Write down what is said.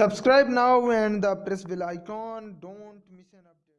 Subscribe now and the press bell icon. Don't miss an update.